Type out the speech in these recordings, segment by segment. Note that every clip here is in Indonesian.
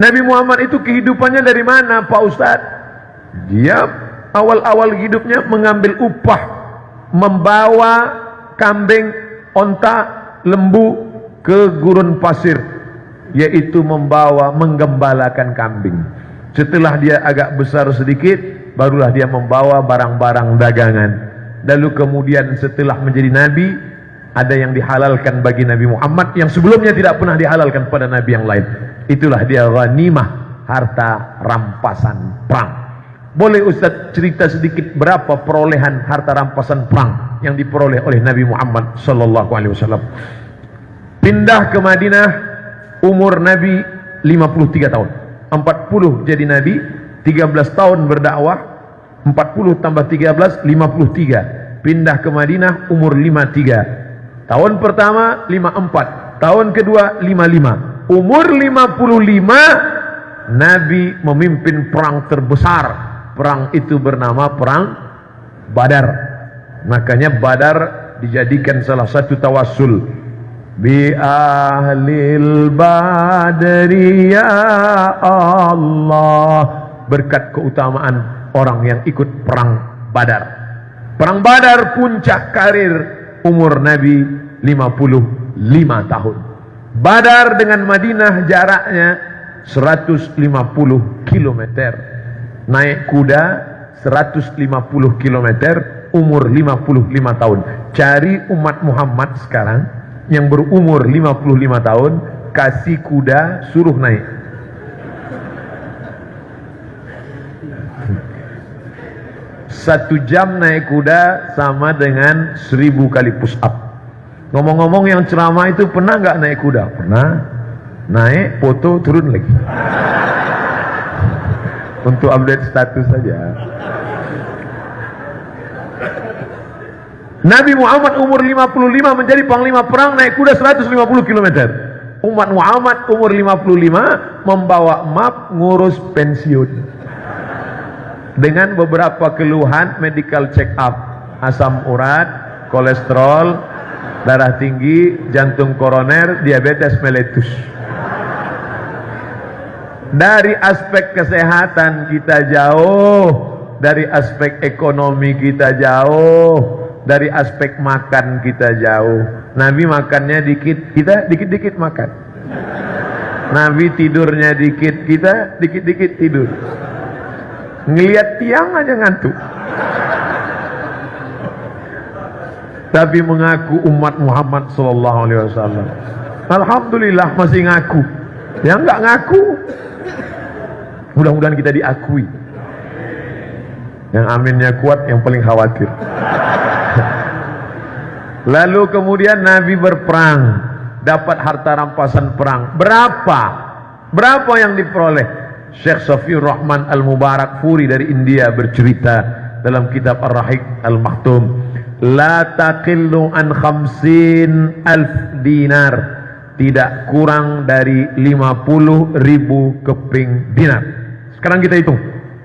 Nabi Muhammad itu kehidupannya dari mana Pak Ustadz? Dia awal-awal hidupnya mengambil upah membawa kambing, onta, lembu ke gurun pasir yaitu membawa menggembalakan kambing. Setelah dia agak besar sedikit barulah dia membawa barang-barang dagangan. Lalu kemudian setelah menjadi nabi ada yang dihalalkan bagi Nabi Muhammad yang sebelumnya tidak pernah dihalalkan pada nabi yang lain itulah dia ghanimah harta rampasan perang. Boleh Ustaz cerita sedikit berapa perolehan harta rampasan perang yang diperoleh oleh Nabi Muhammad sallallahu alaihi wasallam? Pindah ke Madinah umur Nabi 53 tahun. 40 jadi Nabi 13 tahun berdakwah 40 tambah 13 53 pindah ke Madinah umur 53 tahun pertama 54 tahun kedua 55 umur 55 Nabi memimpin perang terbesar. Perang itu bernama perang Badar. Makanya Badar dijadikan salah satu tawassul. Bi ahlil badri ya Allah. Berkat keutamaan orang yang ikut perang Badar. Perang Badar puncak karir umur Nabi 55 tahun Badar dengan Madinah jaraknya 150 kilometer. Naik kuda 150 km umur 55 tahun. Cari umat Muhammad sekarang yang berumur 55 tahun kasih kuda suruh naik. Satu jam naik kuda sama dengan seribu kali push up ngomong-ngomong yang ceramah itu pernah nggak naik kuda? pernah. Naik foto turun lagi. Untuk update status saja. Nabi Muhammad umur 55 menjadi panglima perang naik kuda 150 km umat Muhammad umur 55 membawa map ngurus pensiun. Dengan beberapa keluhan medical check up asam urat kolesterol darah tinggi jantung koroner diabetes meletus dari aspek kesehatan kita jauh dari aspek ekonomi kita jauh dari aspek makan kita jauh. Nabi makannya dikit kita dikit-dikit makan. Nabi tidurnya dikit kita dikit-dikit tidur. Ngelihat tiang aja ngantuk tapi mengaku umat Muhammad sallallahu alaihi wasallam alhamdulillah masih ngaku yang enggak ngaku Mudah-mudahan kita diakui. Yang aminnya kuat, yang paling khawatir. Lalu kemudian Nabi berperang, dapat harta rampasan perang. Berapa? Berapa yang diperoleh? Syekh Safiur Rahman Al-Mubarak Furi dari India bercerita dalam kitab Ar-Rahik Al-Mahtum, la taqillu an khamsin alf dinar tidak kurang dari 50 ribu keping dinar sekarang kita hitung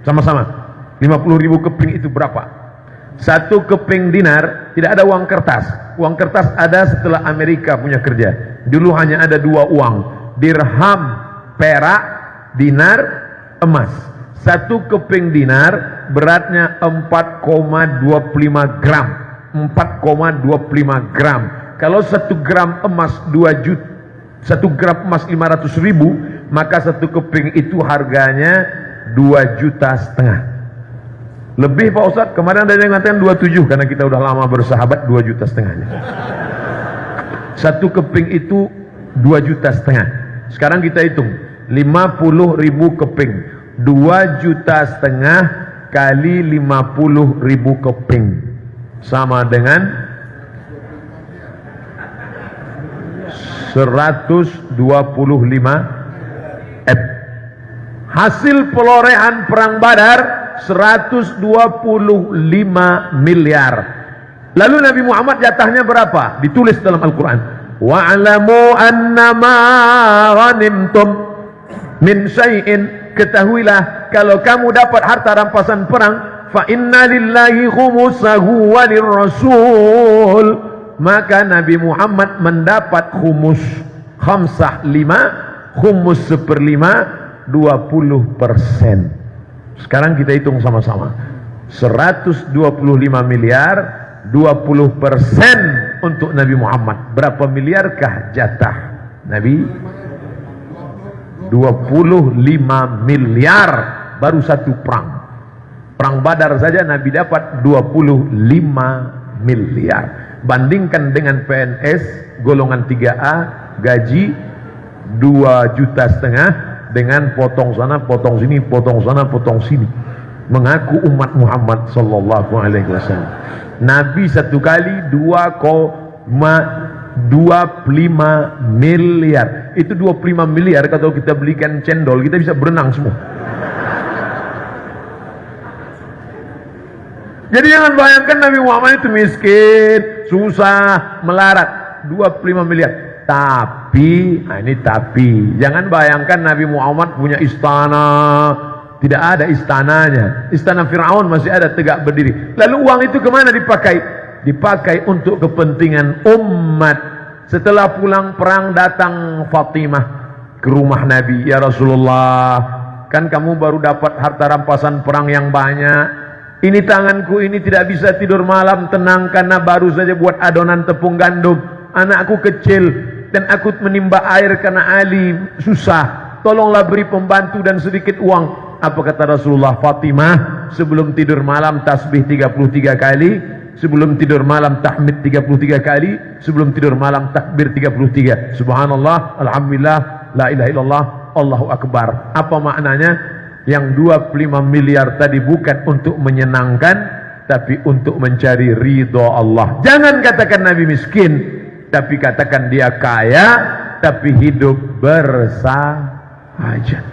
sama-sama. 50 ribu keping itu berapa? Satu keping dinar tidak ada uang kertas. Uang kertas ada setelah Amerika punya kerja. Dulu hanya ada dua uang, dirham, perak, dinar, emas. Satu keping dinar beratnya 4,25 gram. 4,25 gram. Kalau satu gram emas 2 juta, satu gram emas 500 ribu, maka satu keping itu harganya dua juta setengah. Lebih Pak Ustadz kemarin ada yang mengatakan 27 karena kita udah lama bersahabat dua juta setengahnya. Satu keping itu dua juta setengah. Sekarang kita hitung 50 ribu keping. Dua juta setengah kali 50 ribu keping sama dengan 125 F. Hasil pelorehan perang badar 125 miliar. Lalu Nabi Muhammad jatahnya berapa? Ditulis dalam Al-Quran. Wa'alamu annama ghanimtum min syai'in. Ketahuilah kalau kamu dapat harta rampasan perang inna lillahi khumusahu walirrasul maka Nabi Muhammad mendapat khumus khamsah lima khumus seperlima 20 persen. Sekarang kita hitung sama-sama. 125 miliar, 20 persen untuk Nabi Muhammad. Berapa miliarkah jatah Nabi? 25 miliar baru satu perang. Perang Badar saja Nabi dapat 25 miliar. Bandingkan dengan PNS golongan 3A gaji 2 juta setengah dengan potong sana, potong sini, potong sana, potong sini. Mengaku umat Muhammad sallallahu alaihi wasallam. Nabi satu kali 2,25 miliar. Itu 25 miliar kalau kita belikan cendol, kita bisa berenang semua. Jadi jangan bayangkan Nabi Muhammad itu miskin, susah, melarat. 25 miliar. Tapi, nah ini tapi, jangan bayangkan Nabi Muhammad punya istana. Tidak ada istananya. Istana Fir'aun masih ada tegak berdiri. Lalu uang itu ke mana dipakai? Dipakai untuk kepentingan umat. Setelah pulang perang datang Fatimah ke rumah Nabi. Ya Rasulullah, kan kamu baru dapat harta rampasan perang yang banyak ini tanganku ini tidak bisa tidur malam tenang karena baru saja buat adonan tepung gandum. Anakku kecil dan aku menimba air karena Ali susah. Tolonglah beri pembantu dan sedikit uang. Apa kata Rasulullah Fatimah sebelum tidur malam tasbih 33 kali, sebelum tidur malam tahmid 33 kali, sebelum tidur malam takbir 33. Subhanallah, alhamdulillah, la ilaha illallah, Allahu akbar. Apa maknanya? Yang 25 miliar tadi bukan untuk menyenangkan tapi untuk mencari ridho Allah. Jangan katakan Nabi miskin tapi katakan dia kaya tapi hidup bersahaja